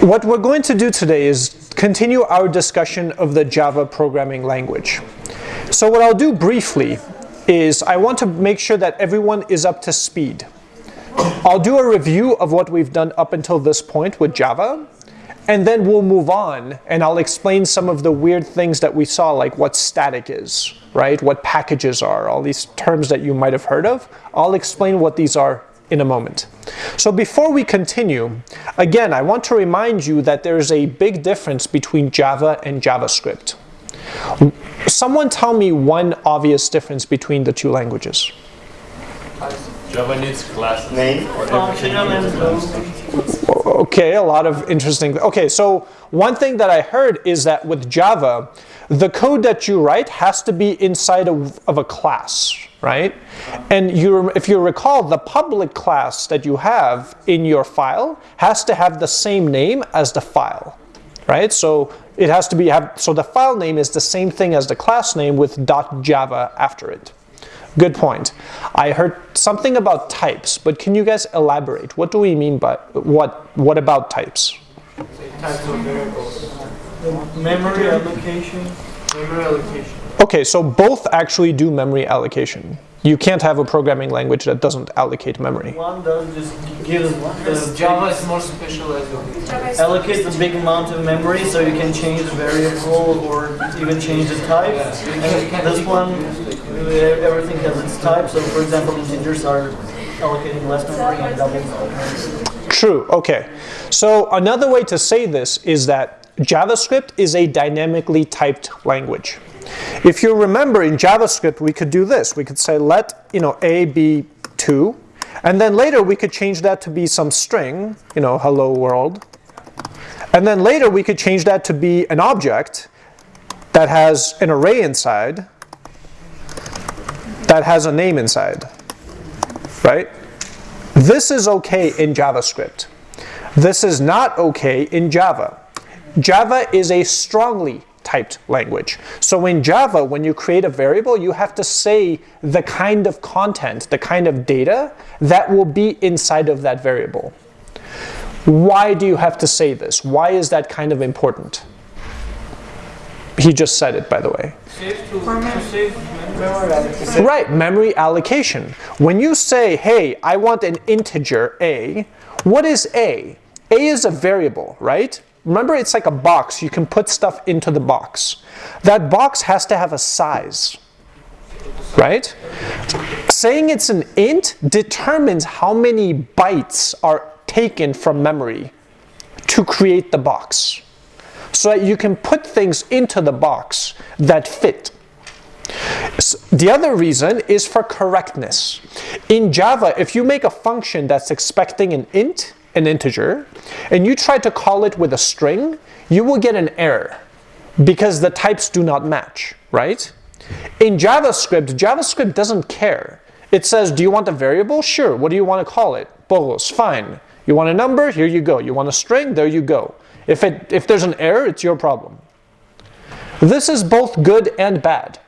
What we're going to do today is continue our discussion of the Java programming language. So what I'll do briefly is I want to make sure that everyone is up to speed. I'll do a review of what we've done up until this point with Java, and then we'll move on and I'll explain some of the weird things that we saw, like what static is, right? What packages are, all these terms that you might have heard of. I'll explain what these are in a moment. So before we continue, again, I want to remind you that there's a big difference between Java and JavaScript. Someone tell me one obvious difference between the two languages. Java needs classes. Name. Okay, a lot of interesting. Okay, so one thing that I heard is that with Java, the code that you write has to be inside of, of a class, right? And you, if you recall, the public class that you have in your file has to have the same name as the file, right? So it has to be have, so the file name is the same thing as the class name with .java after it. Good point. I heard something about types, but can you guys elaborate? What do we mean by what? What about types? Types of variables. Memory allocation. Memory allocation. Okay, so both actually do memory allocation. You can't have a programming language that doesn't allocate memory. One does just gives the Java is more specialized. allocates a big amount of memory so you can change the variable or even change the type. And this one, uh, everything has its type. So for example, integers are allocating less memory and double. True, okay. So another way to say this is that JavaScript is a dynamically typed language. If you remember in JavaScript, we could do this. We could say let you know a be 2, and then later we could change that to be some string, you know, hello world. And then later we could change that to be an object that has an array inside that has a name inside, right? This is okay in JavaScript. This is not okay in Java. Java is a strongly typed language. So in Java, when you create a variable, you have to say the kind of content, the kind of data that will be inside of that variable. Why do you have to say this? Why is that kind of important? He just said it, by the way. Right, memory allocation. When you say, hey, I want an integer a, what is a? a is a variable, right? Remember, it's like a box. You can put stuff into the box. That box has to have a size, right? Saying it's an int determines how many bytes are taken from memory to create the box. So that you can put things into the box that fit. The other reason is for correctness. In Java, if you make a function that's expecting an int, an integer, and you try to call it with a string, you will get an error because the types do not match, right? In JavaScript, JavaScript doesn't care. It says, do you want a variable? Sure. What do you want to call it? Bolos, fine. You want a number? Here you go. You want a string? There you go. If, it, if there's an error, it's your problem. This is both good and bad.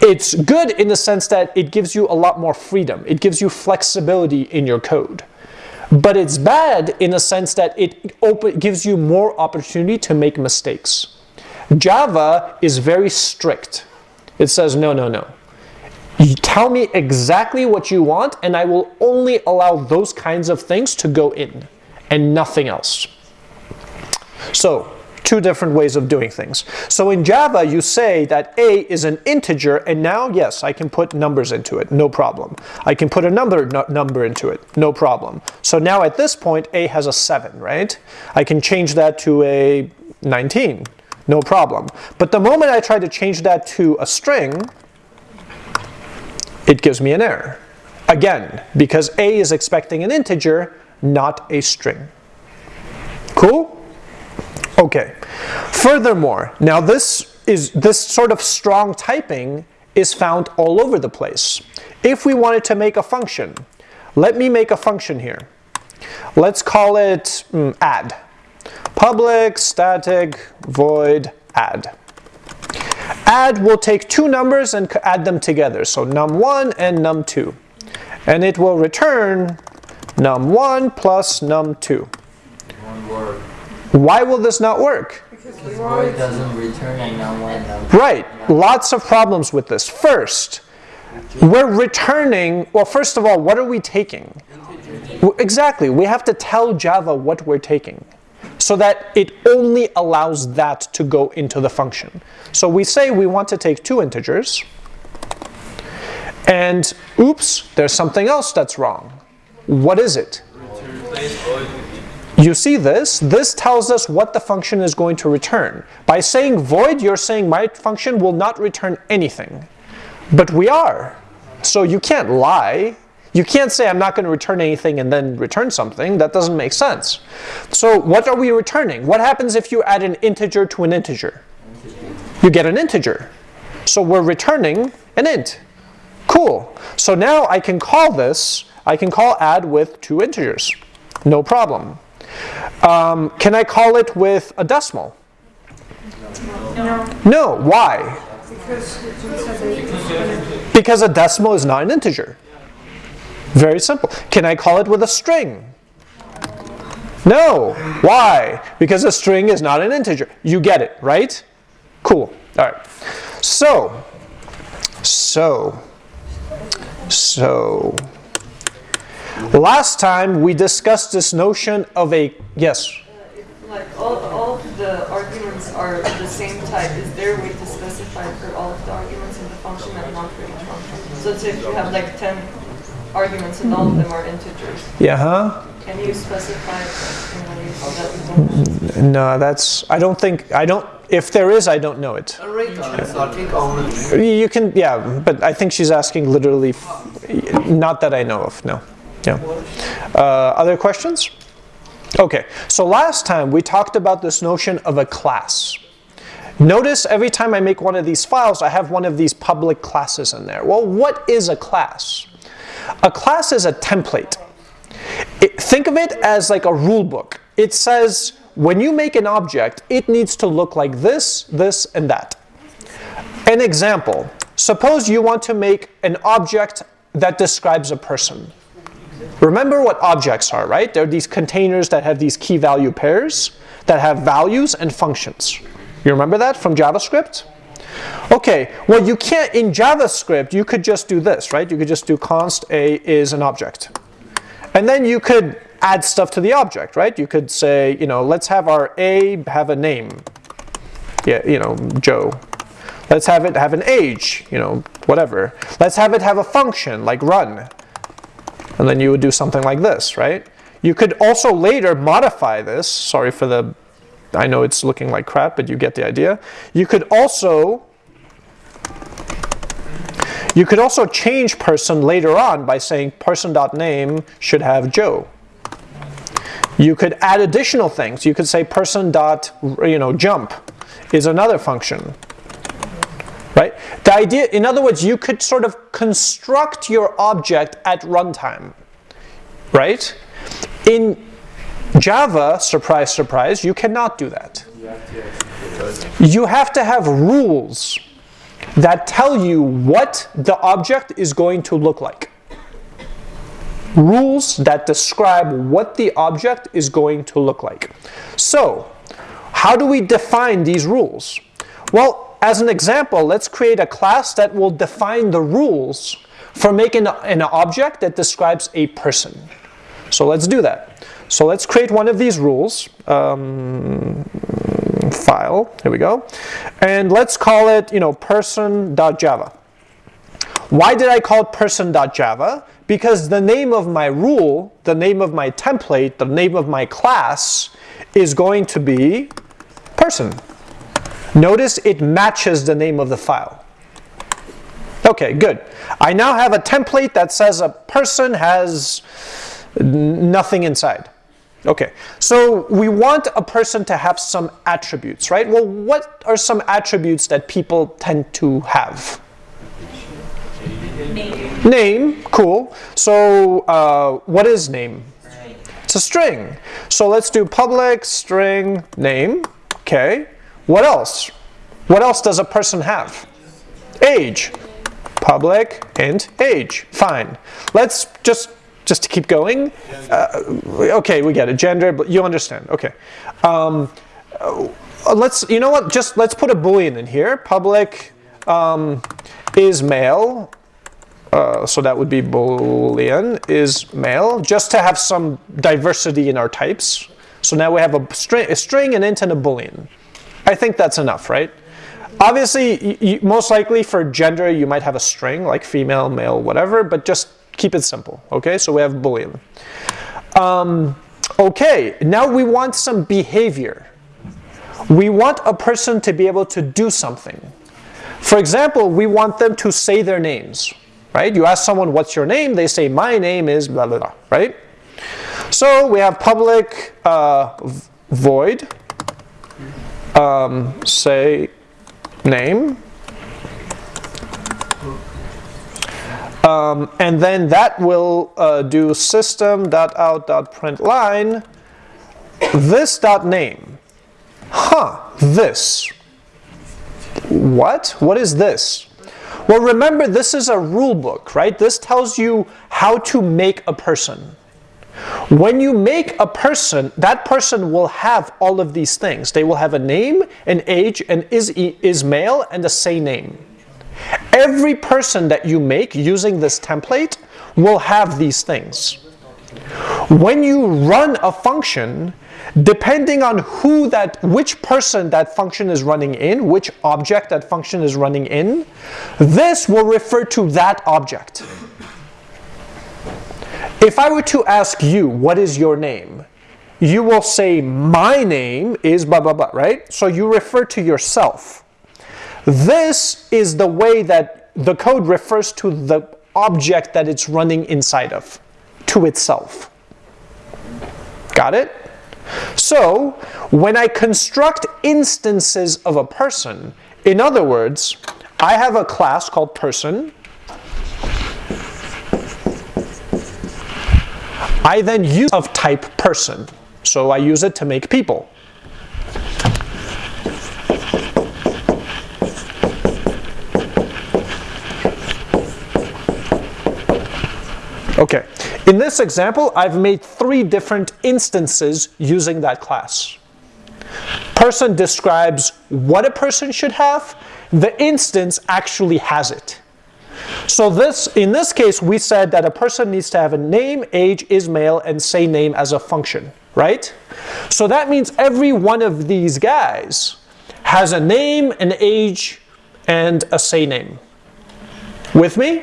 It's good in the sense that it gives you a lot more freedom. It gives you flexibility in your code. But it's bad in the sense that it open, gives you more opportunity to make mistakes. Java is very strict. It says, no, no, no. You tell me exactly what you want, and I will only allow those kinds of things to go in, and nothing else. So, two different ways of doing things. So in Java, you say that a is an integer, and now, yes, I can put numbers into it, no problem. I can put another number into it, no problem. So now at this point, a has a 7, right? I can change that to a 19, no problem. But the moment I try to change that to a string, it gives me an error. Again, because a is expecting an integer, not a string. Cool? Okay. Furthermore, now this is this sort of strong typing is found all over the place. If we wanted to make a function, let me make a function here. Let's call it mm, add. Public static void add. Add will take two numbers and add them together. So num1 and num2. And it will return num1 plus num2. One word. Why will this not work? Because void doesn't return a number. Right, lots of problems with this. First, we're returning, well, first of all, what are we taking? Exactly, we have to tell Java what we're taking so that it only allows that to go into the function. So we say we want to take two integers, and oops, there's something else that's wrong. What is it? You see this? This tells us what the function is going to return. By saying void, you're saying my function will not return anything. But we are. So you can't lie. You can't say I'm not going to return anything and then return something. That doesn't make sense. So what are we returning? What happens if you add an integer to an integer? You get an integer. So we're returning an int. Cool. So now I can call this, I can call add with two integers. No problem. Um, can I call it with a decimal? No, No. Why? because a decimal is not an integer. Very simple. Can I call it with a string? No. Why? Because a string is not an integer. You get it, right? Cool. All right. So, so, so. Last time we discussed this notion of a yes. Like all, all of the arguments are the same type. Is there a way to specify for all of the arguments in the function and not for each function? So let's say if you have like 10 arguments and all of them are integers, Yeah, huh? can you specify it in a way so that No, that's. I don't think. I don't. If there is, I don't know it. A rate on starting only. You can, yeah, but I think she's asking literally, not that I know of, no. Yeah. Uh, other questions? Okay, so last time we talked about this notion of a class. Notice every time I make one of these files, I have one of these public classes in there. Well, what is a class? A class is a template. It- think of it as like a rule book. It says when you make an object, it needs to look like this, this, and that. An example. Suppose you want to make an object that describes a person. Remember what objects are, right? They're these containers that have these key value pairs that have values and functions. You remember that from JavaScript? Okay, well you can't, in JavaScript, you could just do this, right? You could just do const a is an object. And then you could add stuff to the object, right? You could say, you know, let's have our a have a name. Yeah, you know, Joe. Let's have it have an age, you know, whatever. Let's have it have a function like run. And then you would do something like this, right? You could also later modify this. Sorry for the, I know it's looking like crap, but you get the idea. You could also, you could also change person later on by saying person.name should have Joe. You could add additional things. You could say person dot, you know, jump is another function. Right? The idea, in other words, you could sort of construct your object at runtime. Right? In Java, surprise, surprise, you cannot do that. You have to have rules that tell you what the object is going to look like. Rules that describe what the object is going to look like. So, how do we define these rules? Well, as an example, let's create a class that will define the rules for making an object that describes a person. So let's do that. So let's create one of these rules. Um, file, here we go. And let's call it, you know, person.java. Why did I call it person.java? Because the name of my rule, the name of my template, the name of my class is going to be person. Notice it matches the name of the file. Okay, good. I now have a template that says a person has nothing inside. Okay, so we want a person to have some attributes, right? Well, what are some attributes that people tend to have? Name. Name, cool. So uh, what is name? It's a string. So let's do public string name. Okay. What else? What else does a person have? Age. Public and age. Fine. Let's just just to keep going. Uh, okay, we get it. Gender, but you understand. Okay. Um, uh, let's, you know what? Just let's put a boolean in here. Public um, is male. Uh, so that would be boolean is male, just to have some diversity in our types. So now we have a string, a string, an int, and a boolean. I think that's enough, right? Obviously, you, most likely for gender, you might have a string like female, male, whatever, but just keep it simple, okay? So we have boolean. Um, okay, now we want some behavior. We want a person to be able to do something. For example, we want them to say their names, right? You ask someone, what's your name? They say, my name is blah, blah, blah, right? So we have public uh, void, um, say name, um, and then that will uh, do system.out.println this dot name. Huh, this. What? What is this? Well, remember, this is a rule book, right? This tells you how to make a person. When you make a person, that person will have all of these things. They will have a name, an age, an is, is male, and a say name. Every person that you make using this template will have these things. When you run a function, depending on who that, which person that function is running in, which object that function is running in, this will refer to that object. If I were to ask you, what is your name? You will say, my name is blah, blah, blah, right? So you refer to yourself. This is the way that the code refers to the object that it's running inside of, to itself. Got it? So, when I construct instances of a person, in other words, I have a class called person, I then use of type person. So I use it to make people. Okay, in this example, I've made three different instances using that class. Person describes what a person should have. The instance actually has it. So this, in this case, we said that a person needs to have a name, age, is male, and say name as a function, right? So that means every one of these guys has a name, an age, and a say name. With me?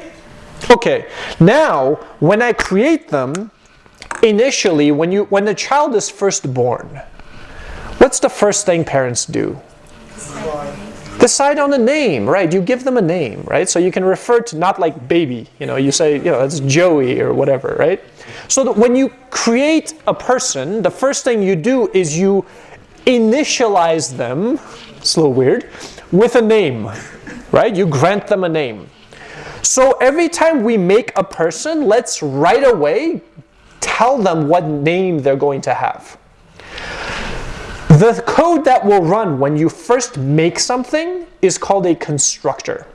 Okay, now when I create them, initially when, you, when the child is first born, what's the first thing parents do? Decide on a name, right? You give them a name, right? So you can refer to not like baby, you know, you say, you know, it's Joey or whatever, right? So that when you create a person, the first thing you do is you initialize them, it's a little weird, with a name, right? You grant them a name. So every time we make a person, let's right away tell them what name they're going to have. The code that will run when you first make something is called a constructor.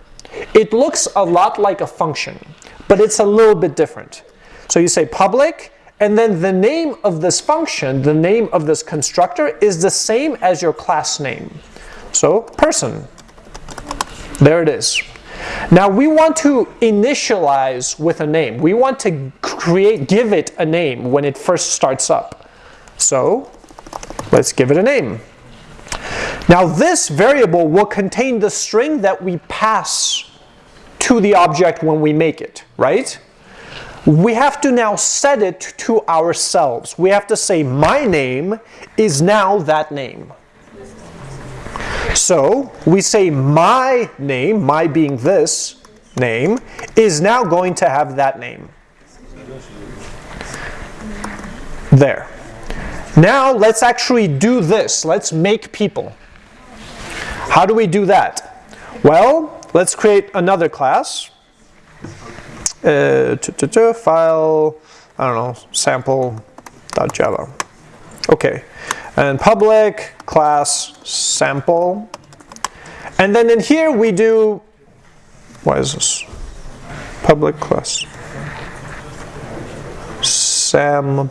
It looks a lot like a function, but it's a little bit different. So you say public, and then the name of this function, the name of this constructor, is the same as your class name. So person. There it is. Now we want to initialize with a name. We want to create, give it a name when it first starts up. So Let's give it a name. Now this variable will contain the string that we pass to the object when we make it, right? We have to now set it to ourselves. We have to say my name is now that name. So we say my name, my being this name, is now going to have that name. There. Now let's actually do this. Let's make people. How do we do that? Well, let's create another class. Uh, file, I don't know, sample.java. Okay, and public class sample. And then in here we do, what is this? Public class Sam.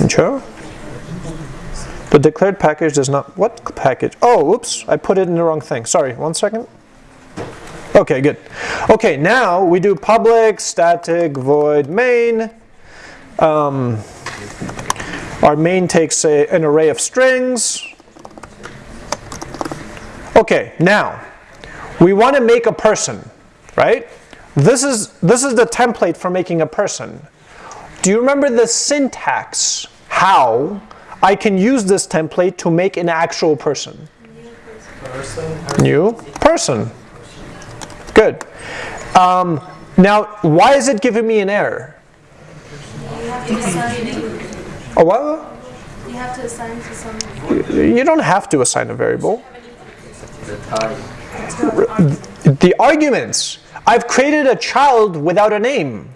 Intro. The declared package does not. What package? Oh, oops! I put it in the wrong thing. Sorry. One second. Okay, good. Okay, now we do public static void main. Um, our main takes a, an array of strings. Okay, now we want to make a person, right? This is this is the template for making a person. Do you remember the syntax? How I can use this template to make an actual person? New person. Good. Um, now, why is it giving me an error? Oh, what? you have to assign to some. You don't have to assign a variable. The arguments. I've created a child without a name.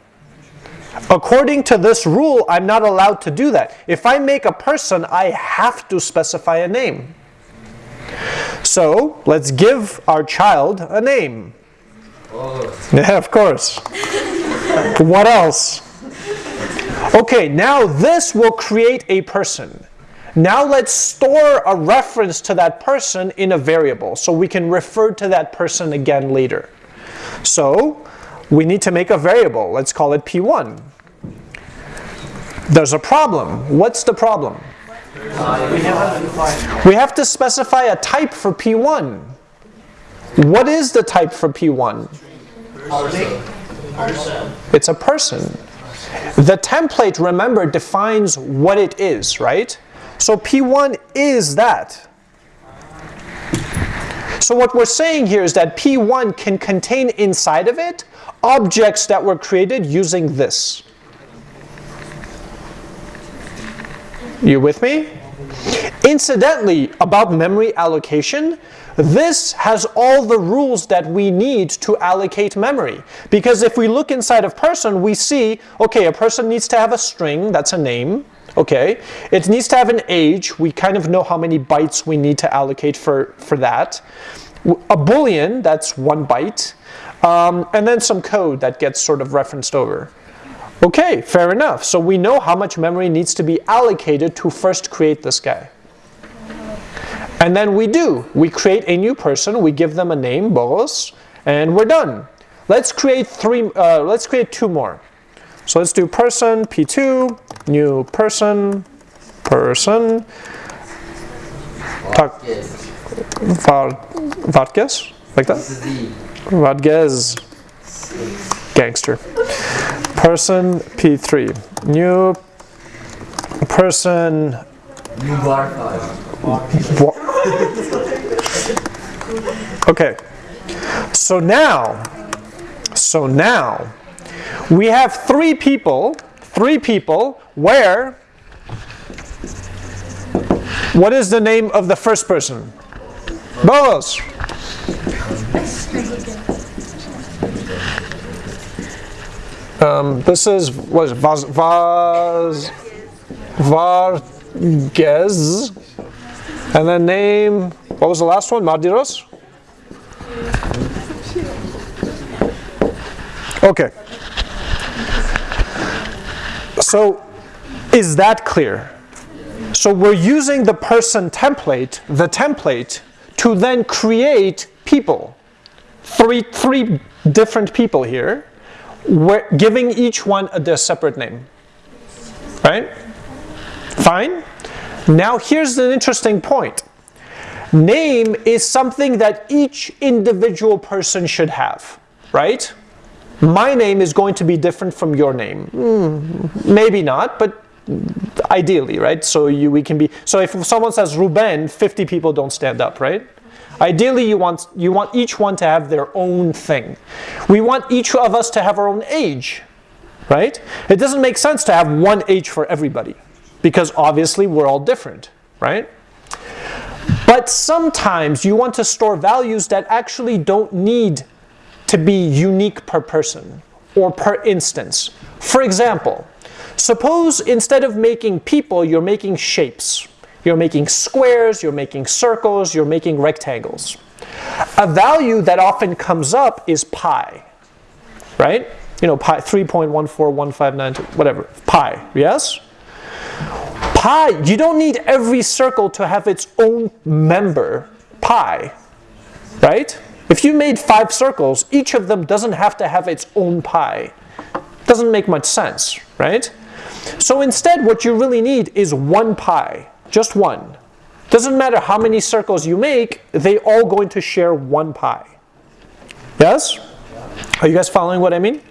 According to this rule, I'm not allowed to do that. If I make a person, I have to specify a name. So let's give our child a name. Yeah, of course. what else? Okay, now this will create a person. Now let's store a reference to that person in a variable so we can refer to that person again later. So we need to make a variable. Let's call it p1. There's a problem. What's the problem? We have to specify a type for p1. What is the type for p1? It's a person. The template, remember, defines what it is, right? So P1 is that. So what we're saying here is that P1 can contain inside of it objects that were created using this. You with me? Incidentally, about memory allocation, this has all the rules that we need to allocate memory. Because if we look inside of person, we see, okay, a person needs to have a string, that's a name, okay? It needs to have an age, we kind of know how many bytes we need to allocate for, for that. A boolean, that's one byte. Um, and then some code that gets sort of referenced over. Okay, fair enough. So we know how much memory needs to be allocated to first create this guy. And then we do. We create a new person. We give them a name, Boros, and we're done. Let's create three. Uh, let's create two more. So let's do person p2, new person, person. Yes. like that. Z. Gangster. Person p3, new person New bar. Okay. So now, so now, we have three people, three people where, what is the name of the first person? Boas. Um, this is, what is Vaz, Vaz, Vargas. And then name, what was the last one? Mardiros? Okay. So, is that clear? So we're using the person template, the template, to then create people. Three, three different people here, giving each one a, their separate name. Right? Fine? Now here's an interesting point. Name is something that each individual person should have, right? My name is going to be different from your name. Hmm, maybe not, but ideally, right? So you, we can be. So if someone says Ruben, 50 people don't stand up, right? Ideally, you want you want each one to have their own thing. We want each of us to have our own age, right? It doesn't make sense to have one age for everybody because obviously we're all different, right? But sometimes you want to store values that actually don't need to be unique per person or per instance. For example, suppose instead of making people, you're making shapes. You're making squares, you're making circles, you're making rectangles. A value that often comes up is pi, right? you know, pi 3.14159, whatever, pi, yes? Pi, you don't need every circle to have its own member, pi, right? If you made five circles, each of them doesn't have to have its own pi. Doesn't make much sense, right? So instead, what you really need is one pi, just one. Doesn't matter how many circles you make, they all going to share one pi. Yes? Are you guys following what I mean?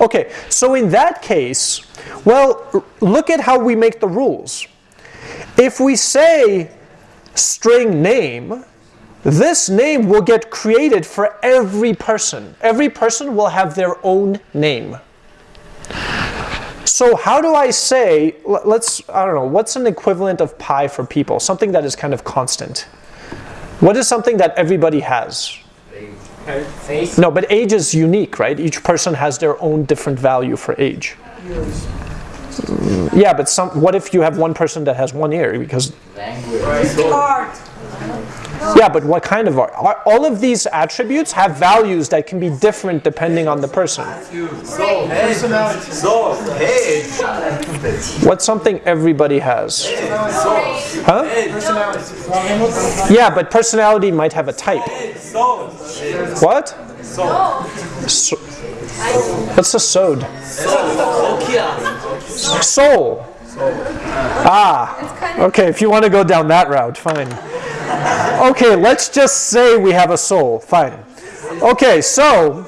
Okay, so in that case, well, look at how we make the rules. If we say string name, this name will get created for every person. Every person will have their own name. So how do I say, let's, I don't know, what's an equivalent of pi for people? Something that is kind of constant. What is something that everybody has? Face. No, but age is unique, right? Each person has their own different value for age. Yeah, but some, what if you have one person that has one ear? Because Language. Yeah, but what kind of art? All of these attributes have values that can be different depending on the person. What's something everybody has? Huh? Yeah, but personality might have a type. What? So, what's a sod? Soul. Ah, okay, if you want to go down that route, fine. Okay, let's just say we have a soul, fine. Okay, so.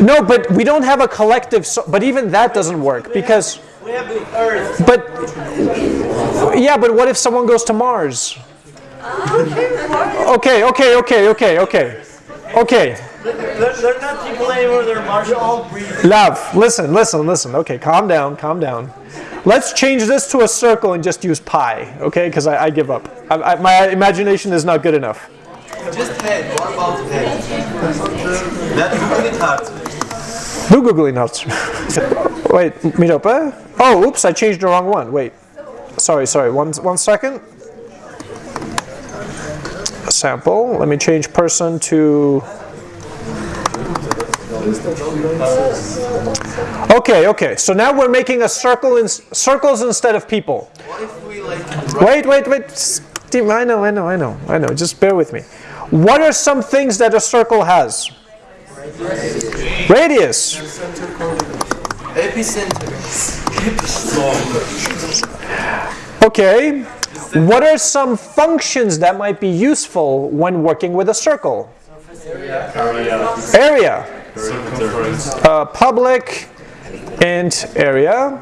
No, but we don't have a collective soul, but even that doesn't work because. We have the Earth. But. Yeah, but what if someone goes to Mars? Okay, okay, okay, okay, okay. Okay, They're, they're not people anymore, they're Martian. all breed. love, listen, listen, listen. Okay, calm down, calm down. Let's change this to a circle and just use pi, okay? Because I, I give up. I, I, my imagination is not good enough. just head. What about head? That's really hard. Do googling notes. Wait, Miropa? Oh, oops, I changed the wrong one. Wait. Sorry, sorry. One, one second. Sample. Let me change person to. Okay, okay. So now we're making a circle in circles instead of people. What if we like Wait, wait, wait. Steve, I know, I know, I know, I know. Just bear with me. What are some things that a circle has? Radius. epicenter? Okay. What are some functions that might be useful when working with a circle? Area. Uh, public int area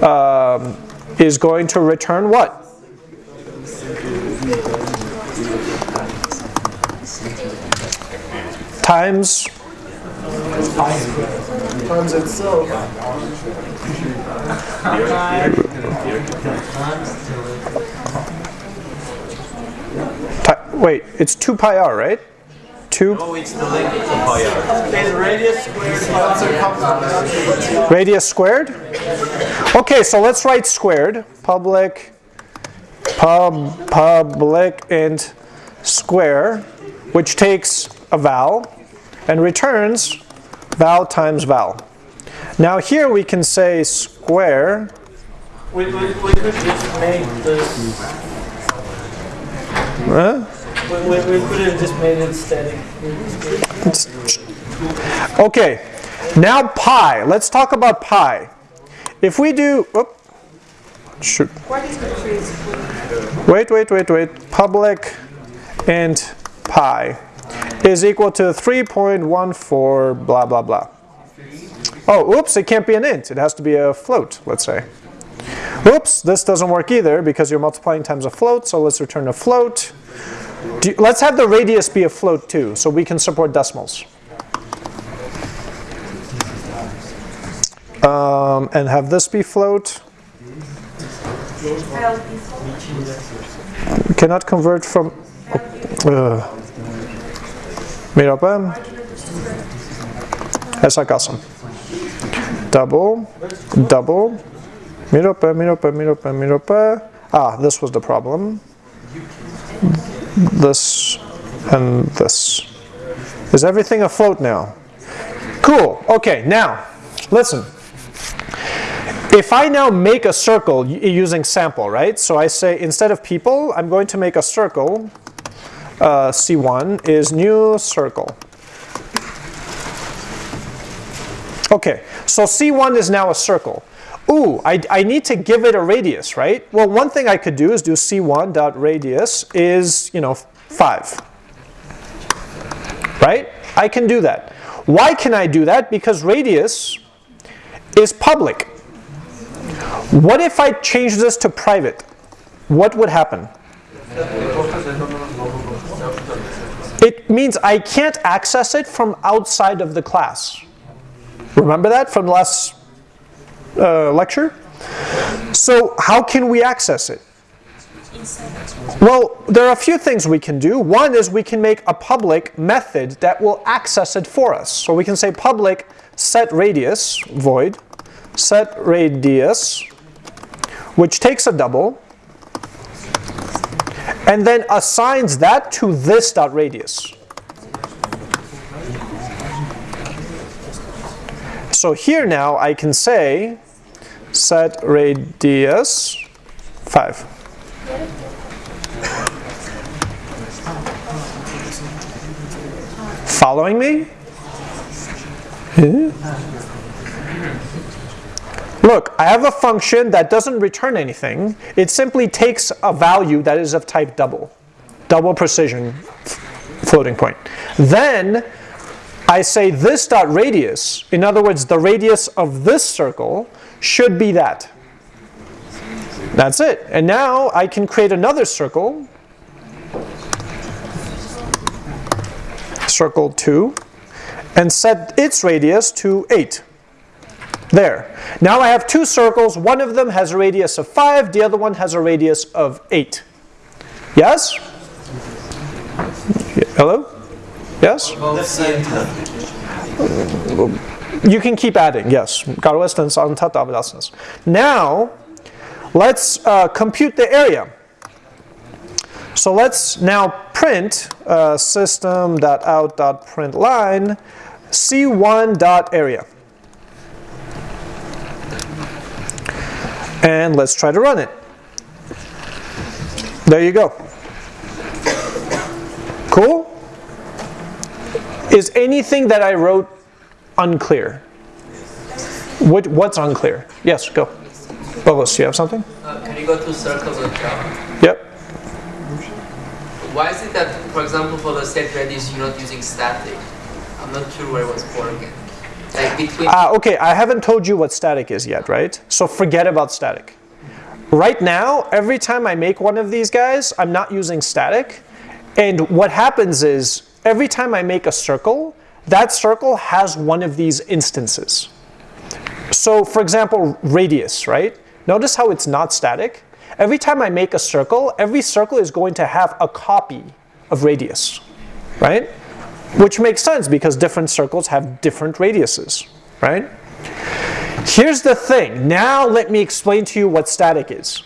um, is going to return what? Times Times itself. ti- wait, it's 2 pi r, right? 2 it's the length of pi r. Radius squared radius squared. Okay, so let's write squared. Public pub public int square, which takes a val and returns val times val. Now here we can say square We, we, we could just make this. huh? We, we, could have just made it static. Okay, now pi. Let's talk about pi. If we do, oop, shoot. Wait, wait, wait, wait. Public int pi is equal to 3.14 blah blah blah. Oh, oops, it can't be an int. It has to be a float, let's say. Oops, this doesn't work either because you're multiplying times a float, so let's return a float. You- let's have the radius be a float too, so we can support decimals. Um, and have this be float. Cannot convert from. Uh, Miropa. Essa kalsam. Double, double. Miropa, miropa, miropa, miropa. Ah, this was the problem. This and this. Is everything afloat now? Cool. Okay, now, listen. If I now make a circle using sample, right? So I say instead of people, I'm going to make a circle. Uh, C1 is new circle. Okay, so C1 is now a circle. Ooh, I, I need to give it a radius, right? Well, one thing I could do is do C1 dot radius is, you know, 5. Right? I can do that. Why can I do that? Because radius is public. What if I change this to private? What would happen? It means I can't access it from outside of the class. Remember that from last uh, lecture? So how can we access it? Well, there are a few things we can do. One is we can make a public method that will access it for us. So we can say public set radius void set radius which takes a double and then assigns that to this dot radius. So here now I can say set radius 5. Following me? Look, I have a function that doesn't return anything. It simply takes a value that is of type double, double precision floating point. Then I say this dot radius, in other words, the radius of this circle should be that. That's it. And now I can create another circle, circle 2, and set its radius to 8. There. Now I have two circles. One of them has a radius of 5, the other one has a radius of 8. Yes? Hello? Yes? You can keep adding, yes. Now, let's uh, compute the area. So let's now print uh, system.out.println c1.area. And let's try to run it. There you go. Cool? Is anything that I wrote unclear? What, what's unclear? Yes, go. Bogos, you have something? Uh, can you go to circles on Java? Yep. Why is it that, for example, for the set radius, you're not using static? I'm not sure where it was broken. Like between. Ah, okay, I haven't told you what static is yet, right? So forget about static. Right now, every time I make one of these guys, I'm not using static. And what happens is, every time I make a circle, that circle has one of these instances. So for example, radius, right? Notice how it's not static. Every time I make a circle, every circle is going to have a copy of radius, right? Which makes sense because different circles have different radiuses, right? Here's the thing. Now let me explain to you what static is.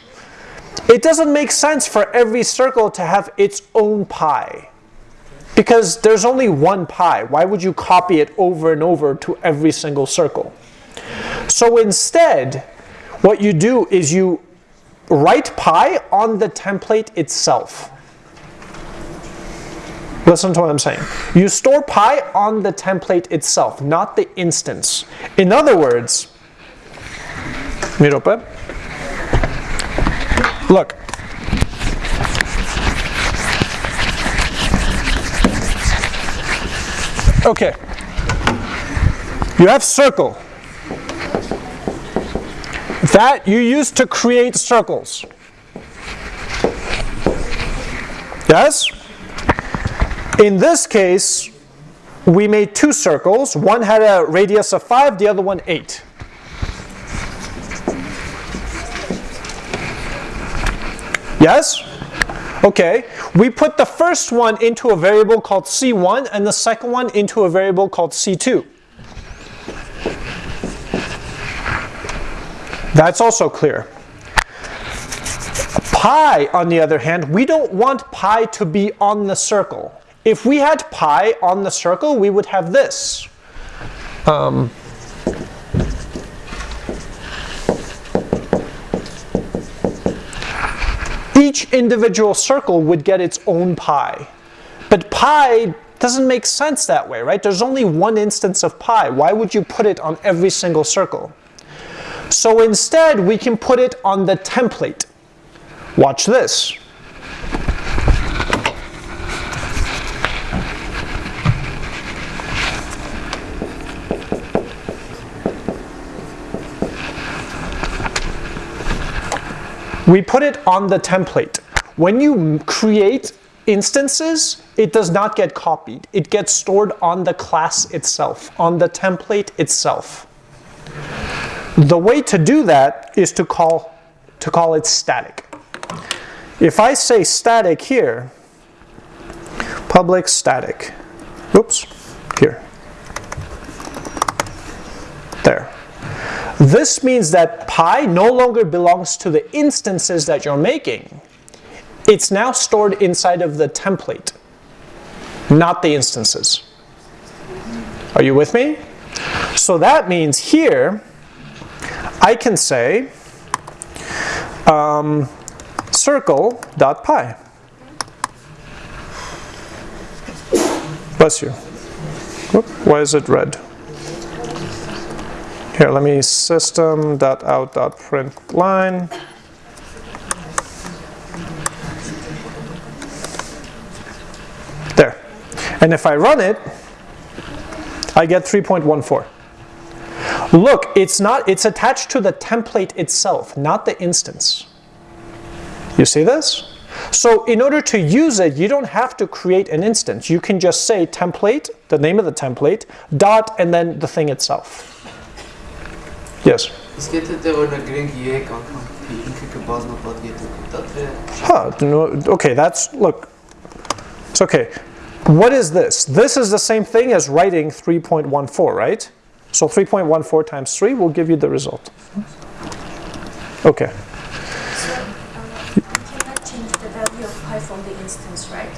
It doesn't make sense for every circle to have its own pi. Because there's only one pi. Why would you copy it over and over to every single circle? So instead, what you do is you write pi on the template itself. Listen to what I'm saying. You store pi on the template itself, not the instance. In other words, look. Okay. You have circle. That you use to create circles. Yes? In this case, we made two circles. One had a radius of 5, the other one 8. Yes? Okay, we put the first one into a variable called c1 and the second one into a variable called c2. That's also clear. Pi, on the other hand, we don't want pi to be on the circle. If we had pi on the circle, we would have this. Um, each individual circle would get its own pi. But pi doesn't make sense that way, right? There's only one instance of pi. Why would you put it on every single circle? So instead, we can put it on the template. Watch this. We put it on the template. When you create instances, it does not get copied. It gets stored on the class itself, on the template itself. The way to do that is to call, to call it static. If I say static here, public static, oops, here, This means that pi no longer belongs to the instances that you're making. It's now stored inside of the template, not the instances. Are you with me? So that means here, I can say um, circle.pi. Bless you. Why is it red? Here, let me system.out.print line. There. And if I run it, I get 3.14. Look, it's not it's attached to the template itself, not the instance. You see this? So in order to use it, you don't have to create an instance. You can just say template, the name of the template, dot, and then the thing itself. Yes. Huh, no, okay, that's, look, it's okay. What is this? This is the same thing as writing 3.14, right? So 3.14 times 3 will give you the result. Okay. So um, cannot change the value of pi from the instance, right?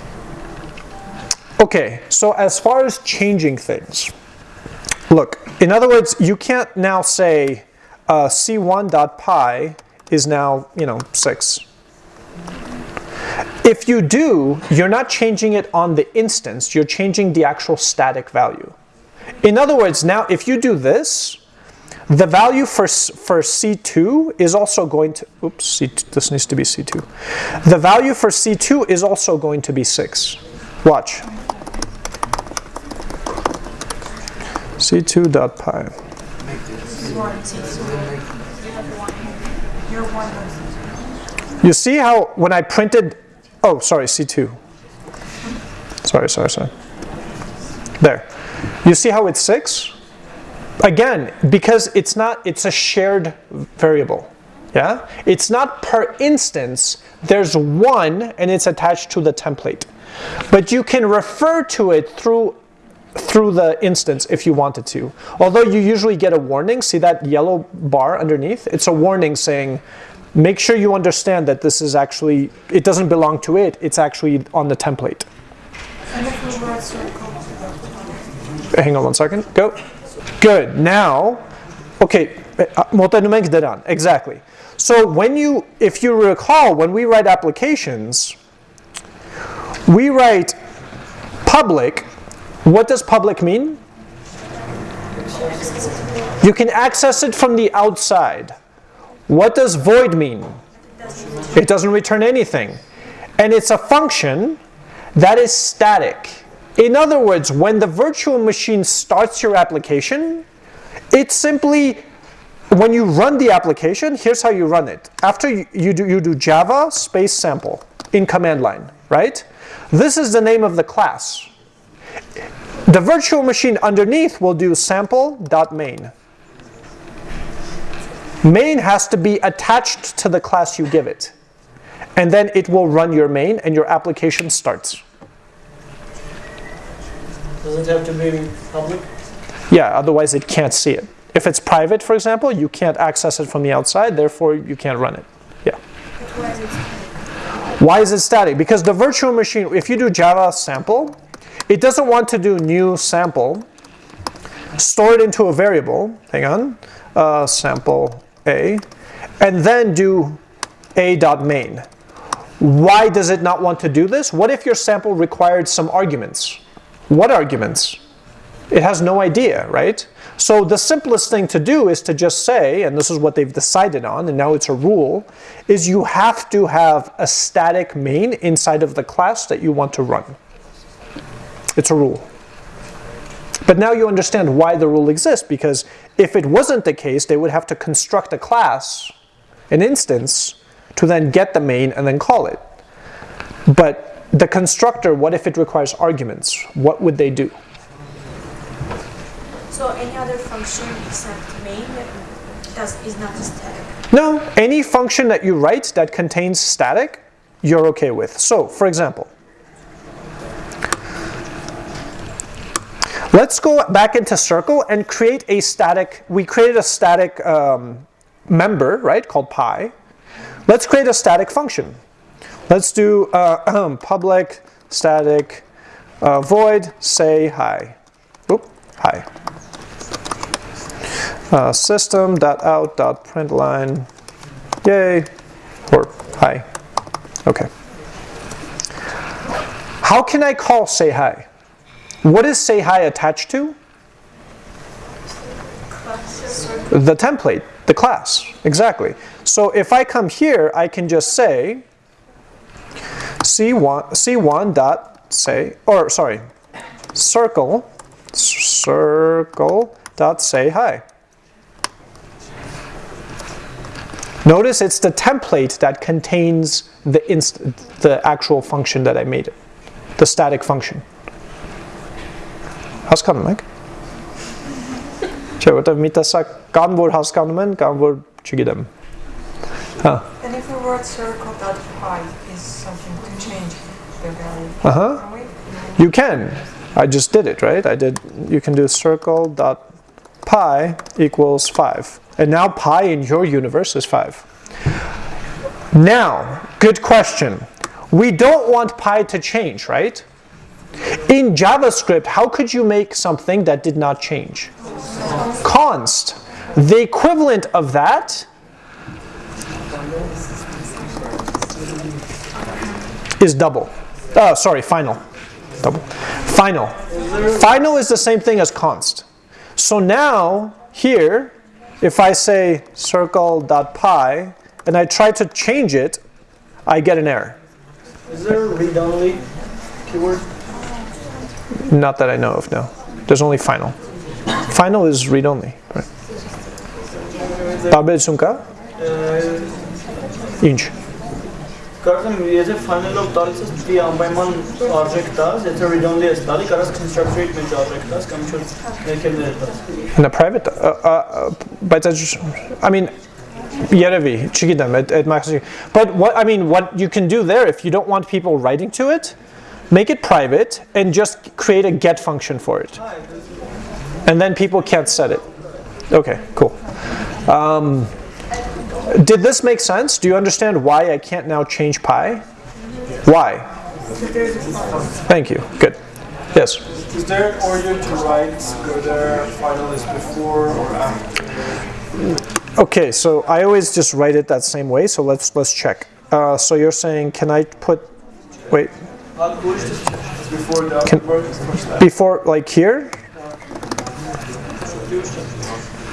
Okay, so as far as changing things, look, in other words, you can't now say uh, c1.pi is now, you know, 6. If you do, you're not changing it on the instance, you're changing the actual static value. In other words, now if you do this, the value for, for C2 is also going to, oops, C2, this needs to be C2. The value for C2 is also going to be 6. Watch. C2.pi. You see how when I printed, oh, sorry, C2. Sorry, sorry, sorry. There. You see how it's 6? Again, because it's not, it's a shared variable. Yeah? It's not per instance, there's one and it's attached to the template. But you can refer to it through through the instance if you wanted to. Although you usually get a warning, see that yellow bar underneath? It's a warning saying, make sure you understand that this is actually, it doesn't belong to it, it's actually on the template. Hang on one second, go. Good, now, okay, eh, exactly. So when you, if you recall, when we write applications, we write public what does public mean? You can access it from the outside. What does void mean? It doesn't return anything. And it's a function that is static. In other words, when the virtual machine starts your application, it simply, when you run the application, here's how you run it. After you, you, do, you do java space sample in command line, right? This is the name of the class. The virtual machine underneath will do sample.main. Main has to be attached to the class you give it. And then it will run your main and your application starts. Does it have to be public? Yeah, otherwise it can't see it. If it's private, for example, you can't access it from the outside, therefore you can't run it. Yeah. Why is it static? Because the virtual machine, if you do Java sample, it doesn't want to do new sample store it into a variable, hang on, uh, sample a, and then do a dot main. Why does it not want to do this? What if your sample required some arguments? What arguments? It has no idea, right? So the simplest thing to do is to just say, and this is what they've decided on, and now it's a rule, is you have to have a static main inside of the class that you want to run. It's a rule. But now you understand why the rule exists, because if it wasn't the case, they would have to construct a class, an instance, to then get the main and then call it. But the constructor, what if it requires arguments? What would they do? So any other function except main does, is not static. No, any function that you write that contains static, you're okay with. So, for example, let's go back into Circle and create a static, we created a static um, member, right, called pi. Let's create a static function. Let's do uh, public static uh, void say hi. Oop, hi. Uh, system.out.println yay or hi. Okay. How can I call say hi? What is say hi attached to? The template, the class, exactly. So if I come here, I can just say c1 c1 dot say or sorry circle circle dot say hi. Notice it's the template that contains the the actual function that I made it, the static function. Հասկանում եք։ Չէ, որտեվ մի տեսակ կան որ հասկանում են, կան որ չգիտեմ։ Հա։ And if the word circle.pi is something to change the value, Uh-huh. can we? You can. I just did it, right? I did you can do circle dot pi equals 5. And now pi in your universe is 5. Now, good question. We don't want pi to change, right? In JavaScript, how could you make something that did not change? Const. The equivalent of that is double. Oh, sorry, final. Double. Final. Final is the same thing as const. So now, here, if I say circle.pi and I try to change it, I get an error. Is there a read-only keyword? Not that I know of, no. There's only final. Final is read-only. Right. Տարբերություն կա։ Ինչ։ Կարծեմ, եթե final-ով տալիս ես պիտի անպայման արժեք տաս, եթե read-only ես տալի, կարաս constructor-ի մեջ արժեք տաս կամ ինչ-որ ներքևներ տաս։ In a private, uh, uh, uh, բայց այդ- I mean, երևի, չգիտեմ, այդ այդ մաքսի- But what I mean, what you can do there if you don't want people writing to it, make it private and just create a get function for it. And then people can't set it. Okay, cool. Um, did this make sense? Do you understand why I can't now change pi? Why? Thank you. Good. Yes. Is there an order to write whether final is before or after? Okay, so I always just write it that same way. So let's let's check. Uh, so you're saying, can I put? Wait, the Can- before like here?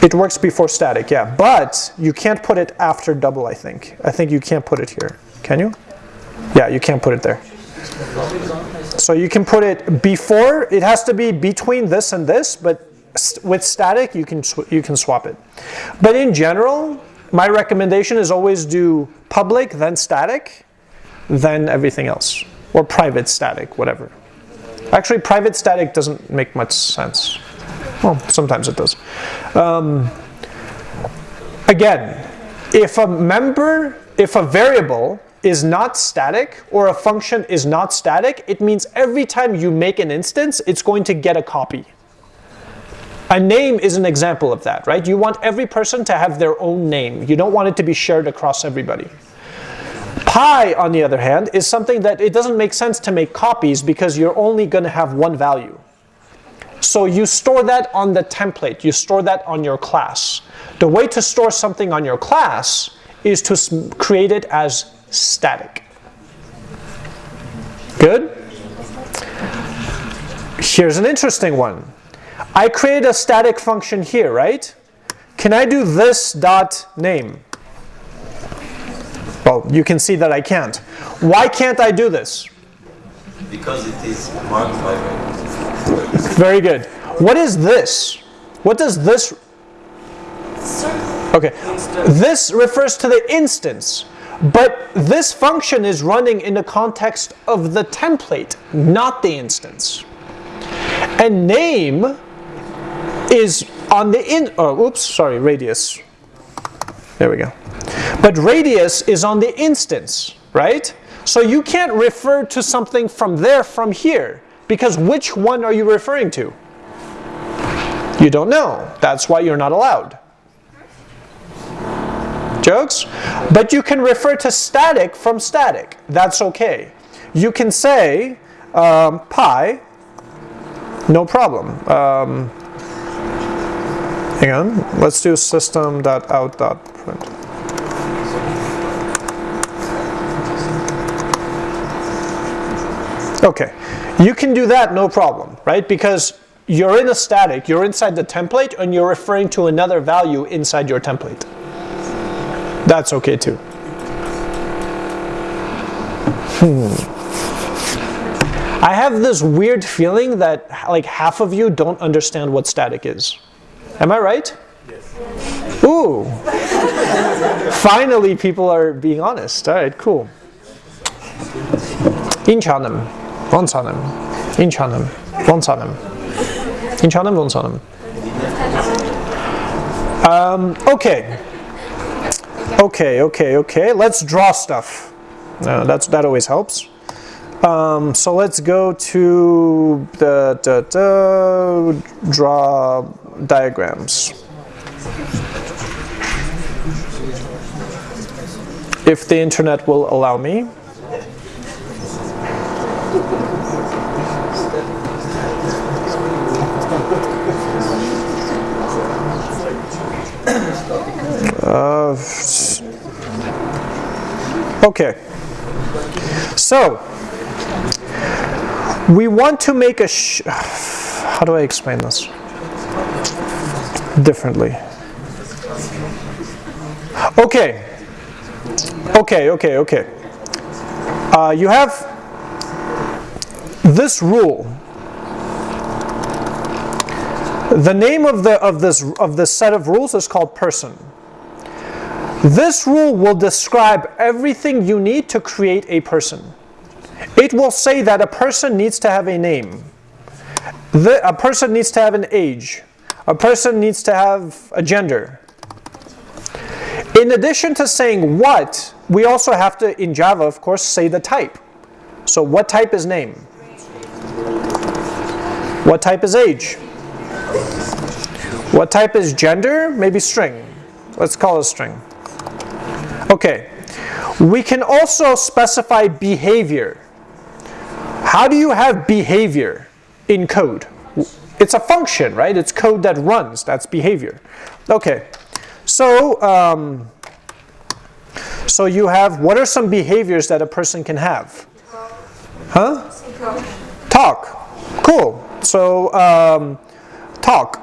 It works before static, yeah. But you can't put it after double. I think. I think you can't put it here. Can you? Yeah, you can't put it there. So you can put it before. It has to be between this and this, but with static, you can you can swap it. But in general, my recommendation is always do public, then static, then everything else, or private static, whatever. Actually, private static doesn't make much sense. Well, sometimes it does. Um, again, if a member, if a variable is not static or a function is not static, it means every time you make an instance, it's going to get a copy. A name is an example of that, right? You want every person to have their own name. You don't want it to be shared across everybody. Pi, on the other hand, is something that it doesn't make sense to make copies because you're only going to have one value. So you store that on the template. You store that on your class. The way to store something on your class is to create it as static. Good? Here's an interesting one. I create a static function here, right? Can I do this dot name? Well, you can see that I can't. Why can't I do this? Because it is marked by Very good. What is this? What does this? Okay, this refers to the instance, but this function is running in the context of the template, not the instance. And name is on the in. Oh, oops, sorry, radius. There we go. But radius is on the instance, right? So you can't refer to something from there from here because which one are you referring to? You don't know. That's why you're not allowed. Jokes? But you can refer to static from static. That's okay. You can say um, pi, no problem. Um, hang on. Let's do system.out.print. Okay, you can do that no problem, right? Because you're in a static, you're inside the template, and you're referring to another value inside your template. That's okay too. Hmm. I have this weird feeling that like half of you don't understand what static is. Am I right? Yes. Ooh. Finally, people are being honest. All right, cool. 인 Ոնց անեմ։ Ինչ անեմ։ Ոնց անեմ։ Ինչ անեմ, ոնց անեմ։ Um, okay. Okay, okay, okay. Let's draw stuff. Uh, that's that always helps. Um, so let's go to the, the, the draw diagrams. If the internet will allow me. Uh, okay. So, we want to make a. How do I explain this? Differently. Okay. Okay, okay, okay. Uh, you have this rule. The name of the of this of this set of rules is called person. This rule will describe everything you need to create a person. It will say that a person needs to have a name. The, a person needs to have an age. A person needs to have a gender. In addition to saying what, we also have to, in Java, of course, say the type. So what type is name? What type is age? What type is gender? Maybe string. Let's call it string. Okay. We can also specify behavior. How do you have behavior in code? It's a function, right? It's code that runs. That's behavior. Okay. So, um, so you have, what are some behaviors that a person can have? Huh? Talk. Cool. So, um, talk.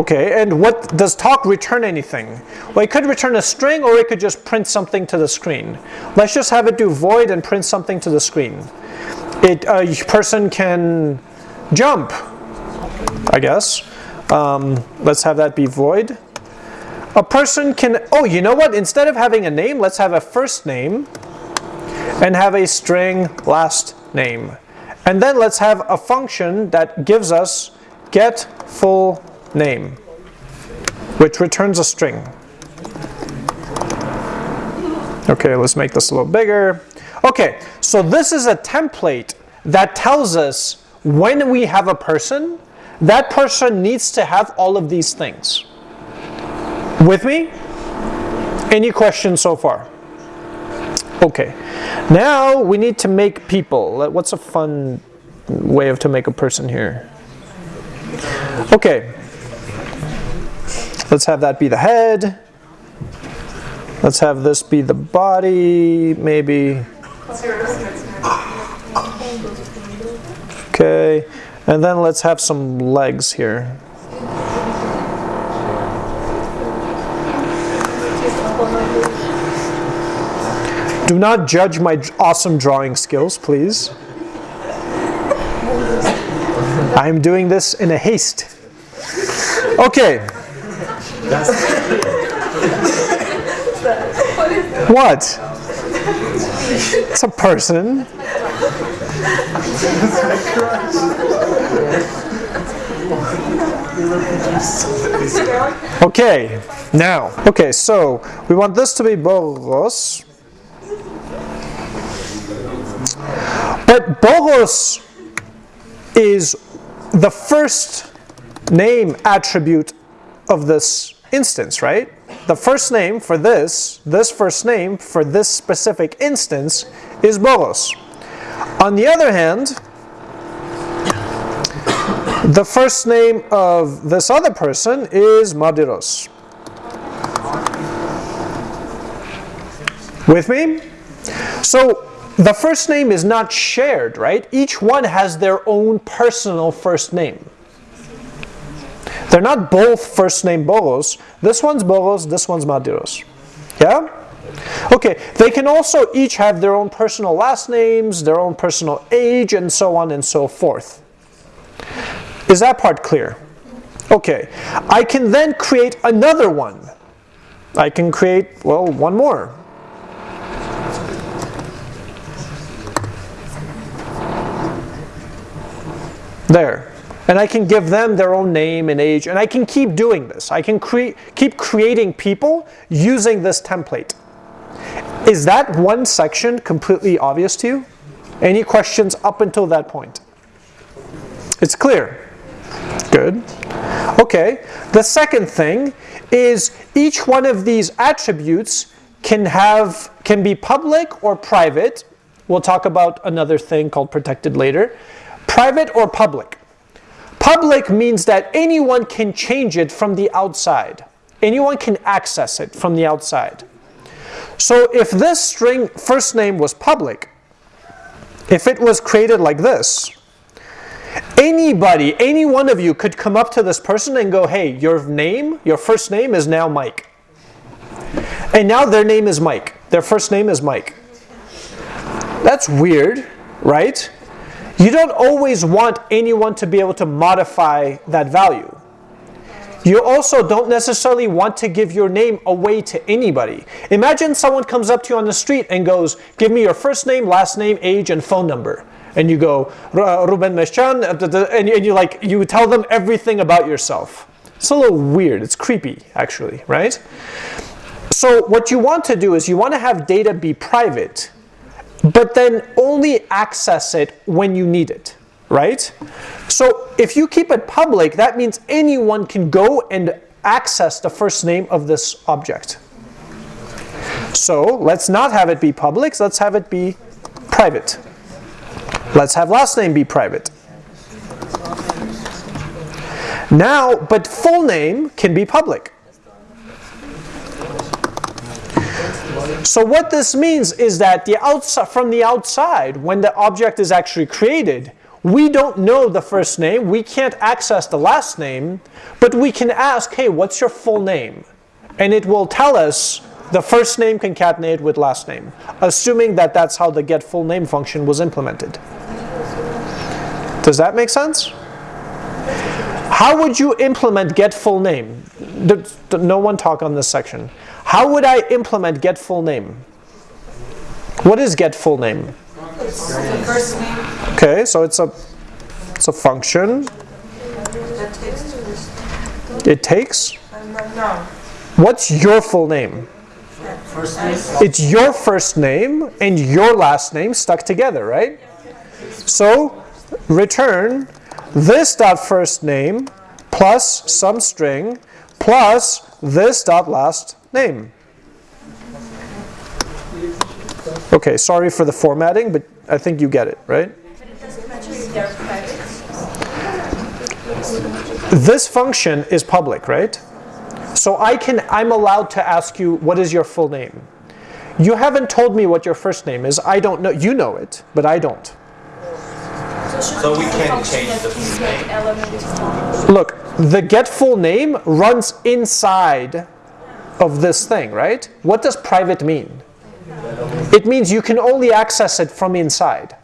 Okay, and what does talk return anything? Well, it could return a string or it could just print something to the screen. Let's just have it do void and print something to the screen. It, a person can jump, I guess. Um, let's have that be void. A person can, oh, you know what? Instead of having a name, let's have a first name and have a string last name. And then let's have a function that gives us get full name, which returns a string. Okay, let's make this a little bigger. Okay, so this is a template that tells us when we have a person, that person needs to have all of these things. With me? Any questions so far? Okay, now we need to make people. What's a fun way of to make a person here? Okay. Let's have that be the head. Let's have this be the body, maybe. Okay. And then let's have some legs here. Do not judge my awesome drawing skills, please. I am doing this in a haste. Okay. What? It's a person. Okay, now, okay, so we want this to be Boros. But Boros is the first name attribute of this instance, right? The first name for this, this first name for this specific instance is Boros. On the other hand, the first name of this other person is Madiros. With me? So the first name is not shared, right? Each one has their own personal first name. They're not both first name Boros. This one's Boros, this one's Madiros. Yeah? Okay, they can also each have their own personal last names, their own personal age, and so on and so forth. Is that part clear? Okay, I can then create another one. I can create, well, one more. There. And I can give them their own name and age, and I can keep doing this. I can cre keep creating people using this template. Is that one section completely obvious to you? Any questions up until that point? It's clear. Good. Okay. The second thing is each one of these attributes can have can be public or private. We'll talk about another thing called protected later. Private or public. Public means that anyone can change it from the outside. Anyone can access it from the outside. So if this string first name was public, if it was created like this, anybody, any one of you could come up to this person and go, hey, your name, your first name is now Mike. And now their name is Mike. Their first name is Mike. That's weird, right? You don't always want anyone to be able to modify that value. You also don't necessarily want to give your name away to anybody. Imagine someone comes up to you on the street and goes, give me your first name, last name, age, and phone number. And you go, uh, Ruben Meshchan, uh, and you like, you tell them everything about yourself. It's a little weird, it's creepy actually, right? So what you want to do is you want to have data be private but then only access it when you need it, right? So if you keep it public, that means anyone can go and access the first name of this object. So let's not have it be public, let's have it be private. Let's have last name be private. Now, but full name can be public. So what this means is that the outside, from the outside, when the object is actually created, we don't know the first name, we can't access the last name, but we can ask, hey, what's your full name? And it will tell us the first name concatenated with last name, assuming that that's how the get full name function was implemented. Does that make sense? How would you implement get full name? No one talk on this section. How would I implement get full name? What is get full name? Okay, so it's a it's a function. It takes. What's your full name? It's your first name and your last name stuck together, right? So return this dot first name plus some string plus this dot last name. Okay, sorry for the formatting, but I think you get it, right? this function is public, right? So I can, I'm allowed to ask you, what is your full name? You haven't told me what your first name is. I don't know. You know it, but I don't. So we can change the full name. Look, the get full name runs inside of this thing, right? What does private mean? It means you can only access it from inside.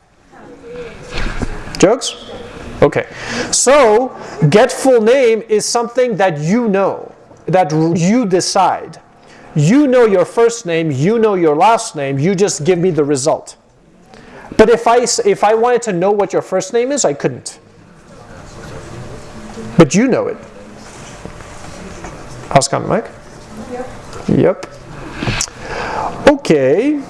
Jokes? Okay. So, get full name is something that you know, that you decide. You know your first name, you know your last name, you just give me the result. But if I, if I wanted to know what your first name is, I couldn't. But you know it. Askan Mike? Yep. Okay. If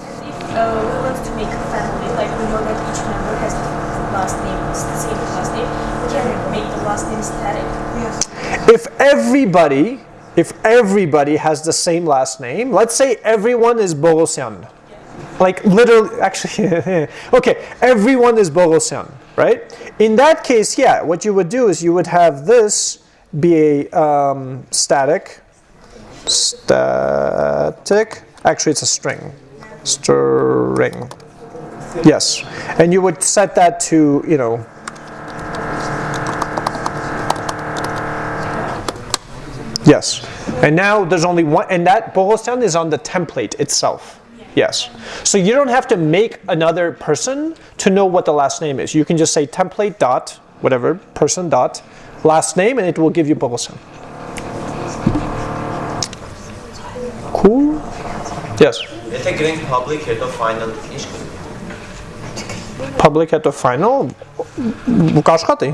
uh, we want to make a family, like we know that each member has the last name, the same last name, we can make the last name static. Yes. If everybody, if everybody has the same last name, let's say everyone is Bogosian. Like literally, actually, okay, everyone is Bogosian, right? In that case, yeah, what you would do is you would have this be a um, static, static, actually it's a string, string, yes. And you would set that to, you know, Yes. And now there's only one, and that Bogosian is on the template itself. Yes. So you don't have to make another person to know what the last name is. You can just say template dot, whatever, person dot, last name, and it will give you Bogosian. Cool? Yes. Եթե գրենք public հետո final ինչ կլինի։ Public at the final, կաշխատի։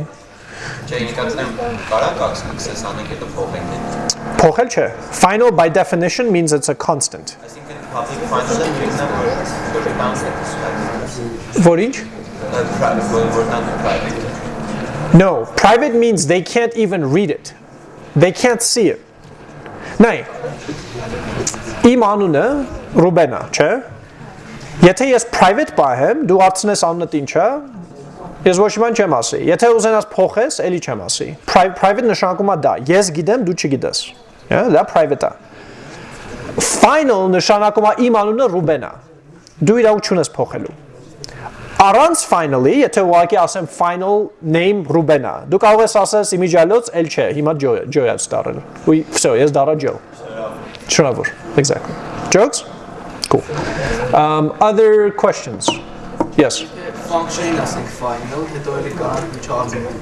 Չէ, ինձ կացնեմ կարա կացնես անենք հետո փոխենք դե։ Փոխել չէ։ Final by definition means it's a constant. Այսինքն public final-ը մեկն է որ որ տանք Որ ինչ? private որ տանք private։ No, private means they can't even read it. They can't see it. Նայ, իմ անունը Ռուբենա, չէ՞։ Եթե ես private պահեմ, դու հարցնես անունդ ինչ է, ես ոչ մի բան չեմ ասի։ Եթե ուզենաս փոխես, էլի չեմ ասի։ Pri- Private նշանակում է դա։ Ես գիտեմ, դու չգիտես։ Հա, դա private է։ Final նշանակում է իմ անունը Ռուբենա։ Դու իրավունք չունես փոխելու։ Առանց finally, եթե ուղղակի ասեմ final name Ռուբենա, դու կարող ես ասես իմիջիալոց էլ չէ, հիմա Joe Joe-ը ստարել։ Ու всё, ես դարա Joe։ Շնորհավոր։ Exactly. Jokes? Cool. Um, other questions? Yes. Function-ին ասենք final, հետո էլի կարող միջոցառում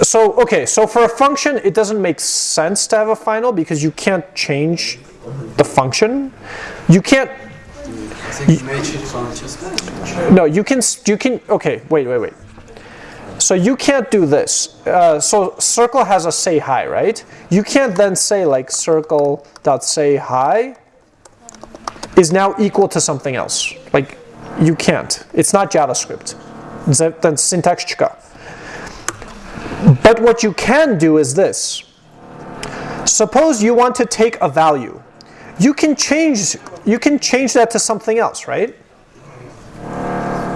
So, okay, so for a function, it doesn't make sense to have a final because you can't change the function. You can't ասենք մեջ function no, you can, you can, okay, wait, wait, wait. So you can't do this. Uh, so circle has a say hi, right? You can't then say like circle dot say hi is now equal to something else. Like you can't. It's not JavaScript. Then syntax chika. But what you can do is this. Suppose you want to take a value you can change you can change that to something else, right?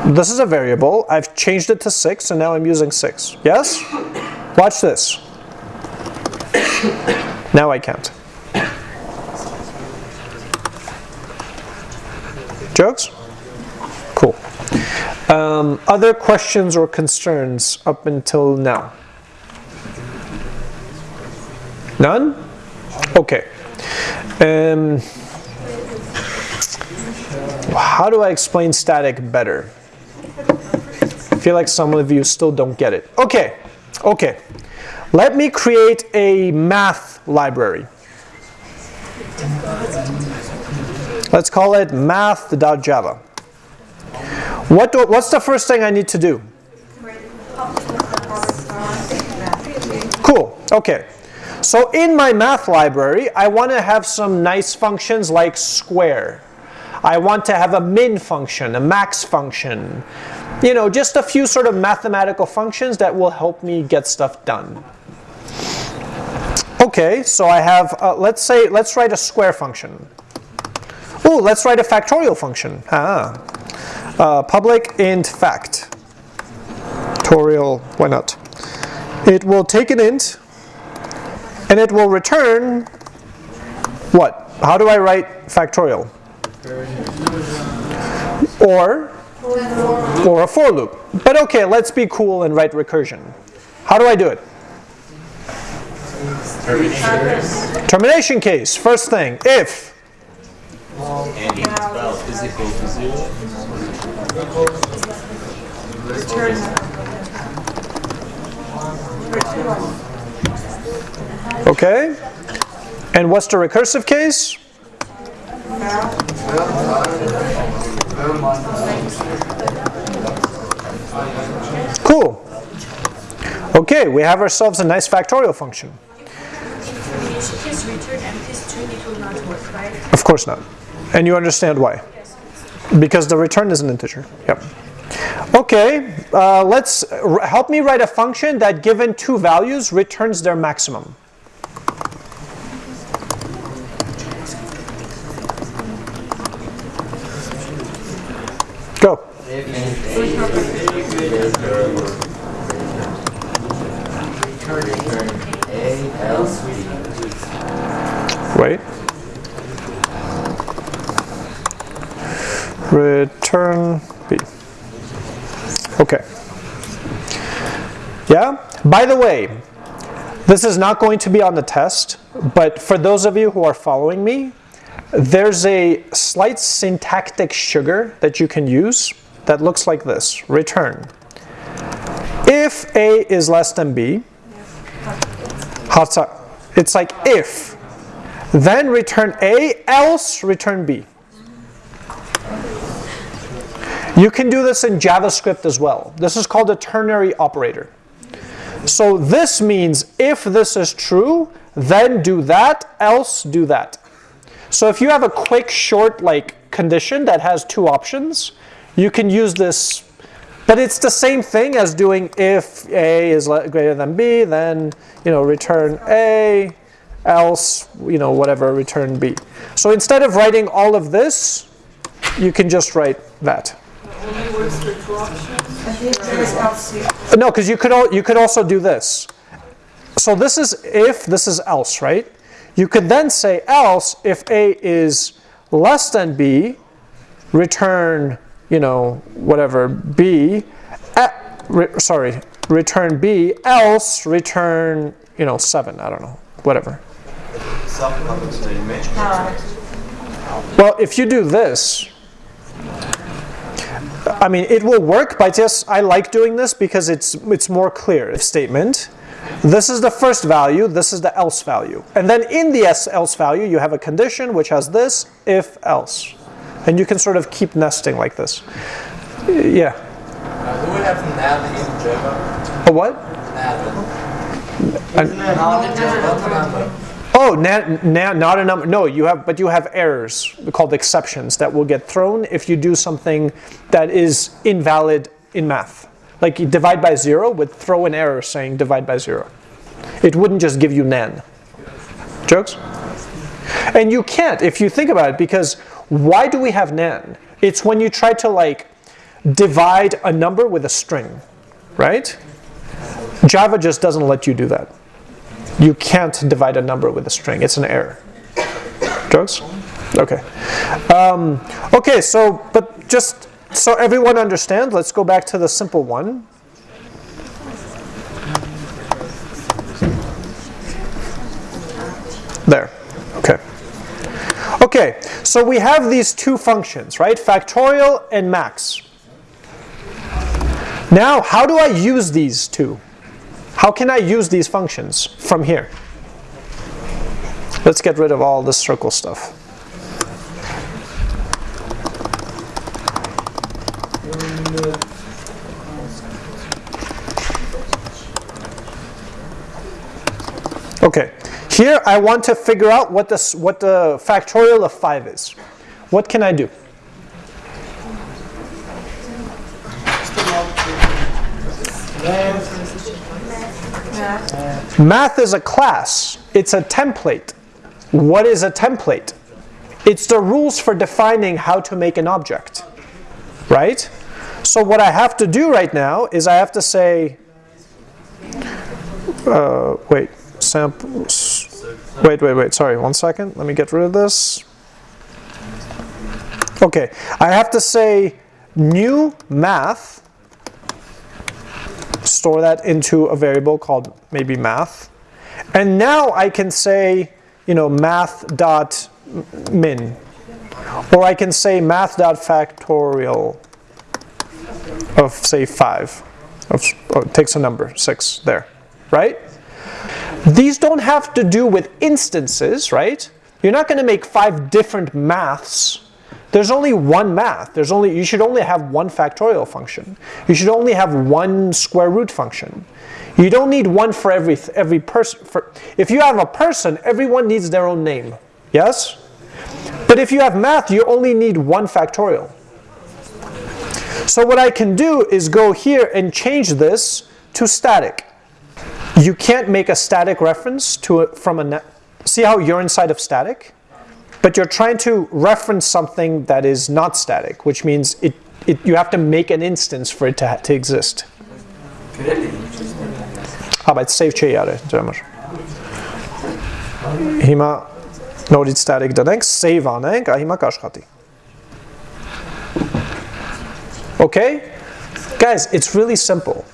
This is a variable. I've changed it to 6, and now I'm using 6. Yes? Watch this. now I can't. Jokes? Cool. Um, other questions or concerns up until now? None? Okay. Um, how do I explain static better? I feel like some of you still don't get it. Okay, okay. Let me create a math library. Let's call it math.java. What do, what's the first thing I need to do? Cool, okay. So in my math library, I want to have some nice functions like square. I want to have a min function, a max function. You know, just a few sort of mathematical functions that will help me get stuff done. Okay, so I have, uh, let's say, let's write a square function. Oh, let's write a factorial function. Ah. Uh, public int fact. Factorial, why not? it will take an int and it will return what? How do I write factorial? Or or a for loop. But okay, let's be cool and write recursion. How do I do it? Termination case. First thing, if And Okay. And what's the recursive case? Cool. Okay, we have ourselves a nice factorial function. Of course not. And you understand why. Because the return is an integer. Yep. Okay, uh, let's help me write a function that given two values returns their maximum. Go. Wait. Return B. Okay. Yeah? By the way, this is not going to be on the test, but for those of you who are following me, there's a slight syntactic sugar that you can use that looks like this. Return. If A is less than B, it's like if, then return A, else return B. You can do this in JavaScript as well. This is called a ternary operator. So this means if this is true, then do that, else do that. So if you have a quick, short like condition that has two options, you can use this. But it's the same thing as doing if A is greater than B, then you know return A, else you know whatever return B. So instead of writing all of this, you can just write that. No, because you could you could also do this. So this is if, this is else, right? You could then say else if A is less than B, return you know whatever B, eh, re- sorry, return B. Else return you know seven. I don't know, whatever. Well, if you do this, I mean, it will work, but just I like doing this because it's it's more clear. If statement, this is the first value, this is the else value, and then in the else value you have a condition which has this if else, and you can sort of keep nesting like this. Yeah. Uh, do we have nan in Java? A what? Nan. Not not a number. Oh, na- na- not a number. No, you have, but you have errors called exceptions that will get thrown if you do something that is invalid in math. Like divide by zero would throw an error saying divide by zero. It wouldn't just give you nan. Jokes? And you can't if you think about it because why do we have nan? It's when you try to like divide a number with a string, right? Java just doesn't let you do that. You can't divide a number with a string. It's an error. Jokes? Okay. Um, okay, so, but just so everyone understands, let's go back to the simple one. There. Okay. Okay, so we have these two functions, right? Factorial and max. Now, how do I use these two? How can I use these functions from here? Let's get rid of all this circle stuff. Okay, here I want to figure out what, this, what the factorial of 5 is. What can I do? Math is a class. It's a template. What is a template? It's the rules for defining how to make an object. Right? So what I have to do right now is I have to say uh, wait, samples, wait, wait, wait, sorry, one second, let me get rid of this. Okay, I have to say new math, store that into a variable called maybe math, and now I can say, you know, math dot min, or I can say math dot factorial of say 5 of, oh, it takes a number 6 there right these don't have to do with instances right? You're not going to make five different maths. There's only one math. There's only you should only have one factorial function. You should only have one square root function. You don't need one for every every person if you have a person everyone needs their own name. Yes? But if you have math you only need one factorial. So what I can do is go here and change this to static You can't make a static reference to it from a net. See how you're inside of static? But you're trying to reference something that is not static, which means it, it you have to make an instance for it to, to exist. Aber it's save չէ յարը ջամր։ Հիմա նորից static դնենք, save անենք, ա հիմա կաշխատի։ Okay? Guys, it's really simple.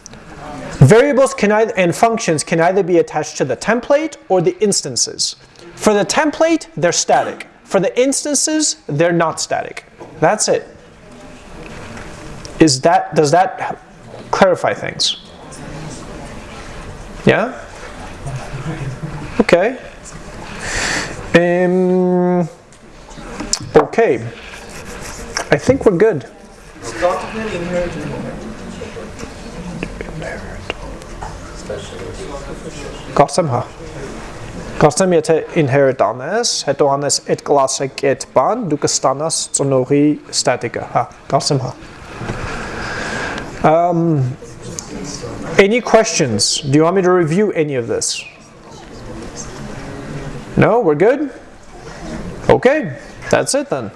Variables can either, and functions can either be attached to the template or the instances. For the template, they're static. For the instances, they're not static. That's it. Is that, does that clarify things? Yeah? Okay. Um, okay. I think we're good. Կարծեմ հա։ Կարծեմ եթե inherit անես, հետո անես այդ class-ը get բան, դու կստանաս ծնողի static-ը, հա, կարծեմ հա։ Um, any questions? Do you want me to review any of this? No, we're good? Okay, that's it then.